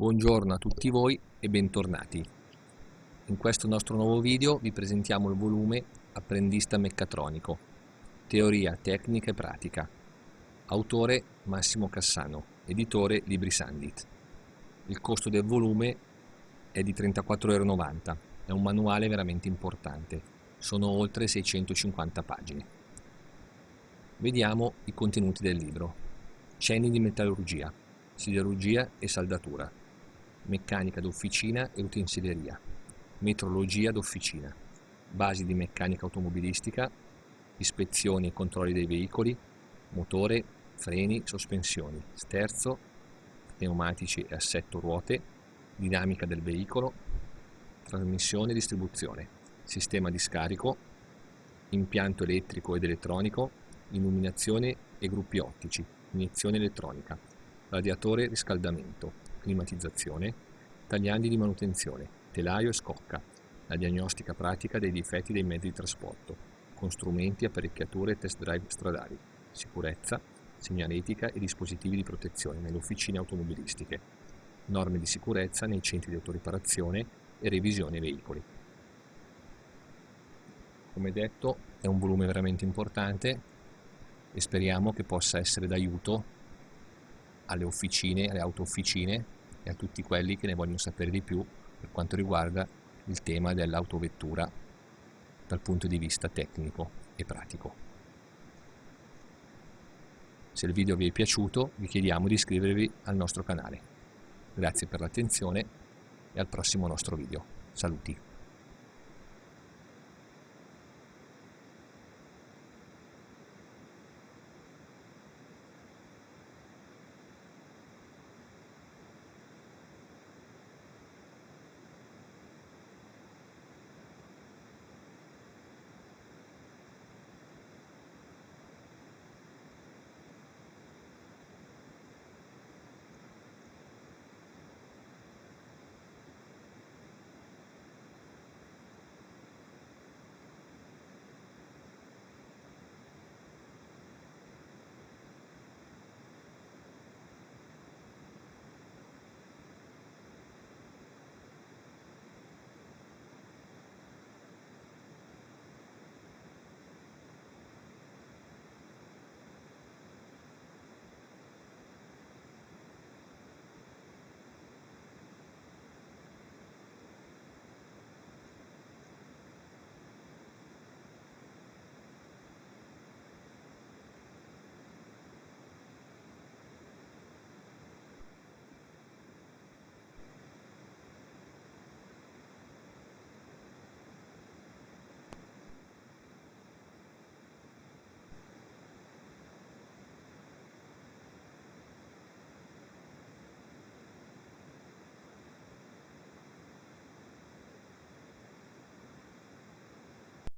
Buongiorno a tutti voi e bentornati. In questo nostro nuovo video vi presentiamo il volume Apprendista Meccatronico, Teoria, Tecnica e Pratica. Autore Massimo Cassano, editore Libri Sandit. Il costo del volume è di 34,90€, è un manuale veramente importante, sono oltre 650 pagine. Vediamo i contenuti del libro. Cenni di metallurgia, siderurgia e saldatura, meccanica d'officina e utensileria, metrologia d'officina, basi di meccanica automobilistica, ispezioni e controlli dei veicoli, motore, freni, sospensioni, sterzo, pneumatici e assetto ruote, dinamica del veicolo, trasmissione e distribuzione, sistema di scarico, impianto elettrico ed elettronico, illuminazione e gruppi ottici, iniezione elettronica, radiatore riscaldamento, climatizzazione, tagliandi di manutenzione, telaio e scocca, la diagnostica pratica dei difetti dei mezzi di trasporto, con strumenti, apparecchiature e test drive stradali, sicurezza, segnaletica e dispositivi di protezione nelle officine automobilistiche, norme di sicurezza nei centri di autoriparazione e revisione veicoli. Come detto è un volume veramente importante e speriamo che possa essere d'aiuto alle officine, alle auto officine e a tutti quelli che ne vogliono sapere di più per quanto riguarda il tema dell'autovettura dal punto di vista tecnico e pratico. Se il video vi è piaciuto vi chiediamo di iscrivervi al nostro canale. Grazie per l'attenzione e al prossimo nostro video. Saluti!